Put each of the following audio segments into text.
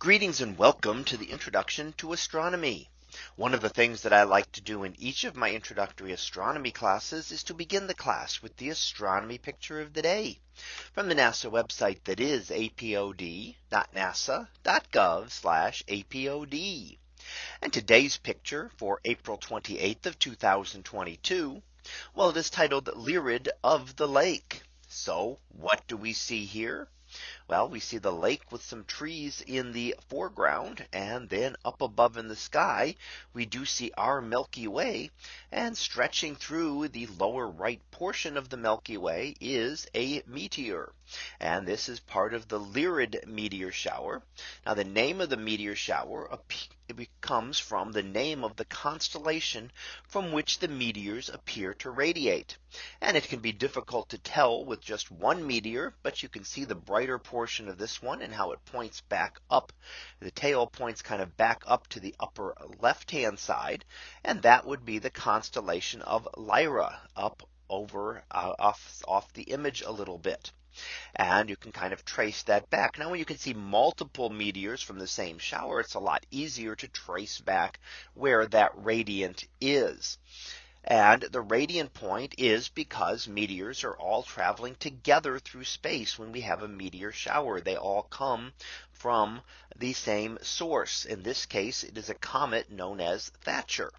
Greetings and welcome to the introduction to astronomy. One of the things that I like to do in each of my introductory astronomy classes is to begin the class with the astronomy picture of the day from the NASA website that is apod.nasa.gov apod. And today's picture for April 28th of 2022. Well, it is titled Lyrid of the Lake. So what do we see here? Well, we see the lake with some trees in the foreground and then up above in the sky, we do see our Milky Way and stretching through the lower right portion of the Milky Way is a meteor. And this is part of the Lyrid meteor shower. Now the name of the meteor shower comes from the name of the constellation from which the meteors appear to radiate. And it can be difficult to tell with just one meteor, but you can see the brighter portion of this one and how it points back up. The tail points kind of back up to the upper left hand side. And that would be the constellation of Lyra up over uh, off off the image a little bit. And you can kind of trace that back. Now when you can see multiple meteors from the same shower, it's a lot easier to trace back where that radiant is. And the radiant point is because meteors are all traveling together through space when we have a meteor shower. They all come from the same source. In this case, it is a comet known as Thatcher.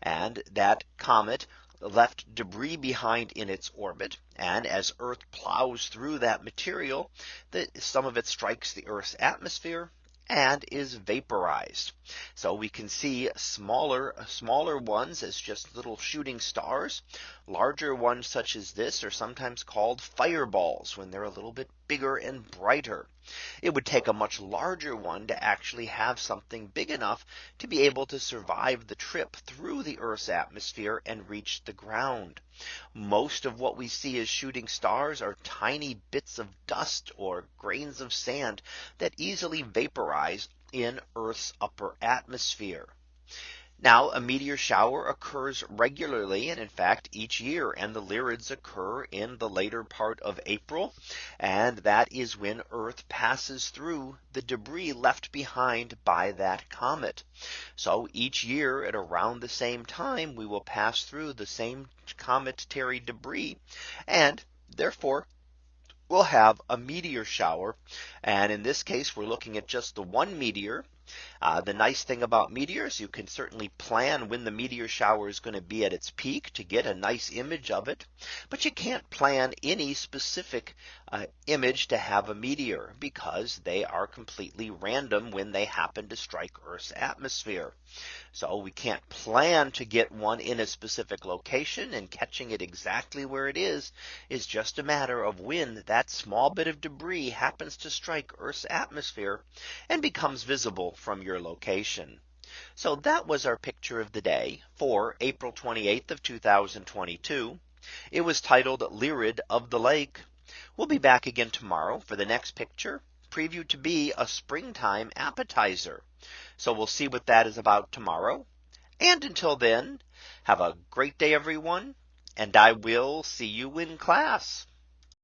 And that comet left debris behind in its orbit. And as Earth plows through that material, that some of it strikes the Earth's atmosphere and is vaporized. So we can see smaller smaller ones as just little shooting stars. Larger ones such as this are sometimes called fireballs when they're a little bit bigger and brighter. It would take a much larger one to actually have something big enough to be able to survive the trip through the Earth's atmosphere and reach the ground. Most of what we see as shooting stars are tiny bits of dust or grains of sand that easily vaporize in Earth's upper atmosphere. Now a meteor shower occurs regularly and in fact each year and the Lyrids occur in the later part of April. And that is when Earth passes through the debris left behind by that comet. So each year at around the same time we will pass through the same cometary debris and therefore we'll have a meteor shower. And in this case, we're looking at just the one meteor uh, the nice thing about meteors, you can certainly plan when the meteor shower is going to be at its peak to get a nice image of it. But you can't plan any specific uh, image to have a meteor because they are completely random when they happen to strike Earth's atmosphere. So we can't plan to get one in a specific location and catching it exactly where it is is just a matter of when that small bit of debris happens to strike Earth's atmosphere and becomes visible from your location. So that was our picture of the day for April 28th of 2022. It was titled Lyrid of the Lake. We'll be back again tomorrow for the next picture previewed to be a springtime appetizer. So we'll see what that is about tomorrow. And until then, have a great day, everyone. And I will see you in class.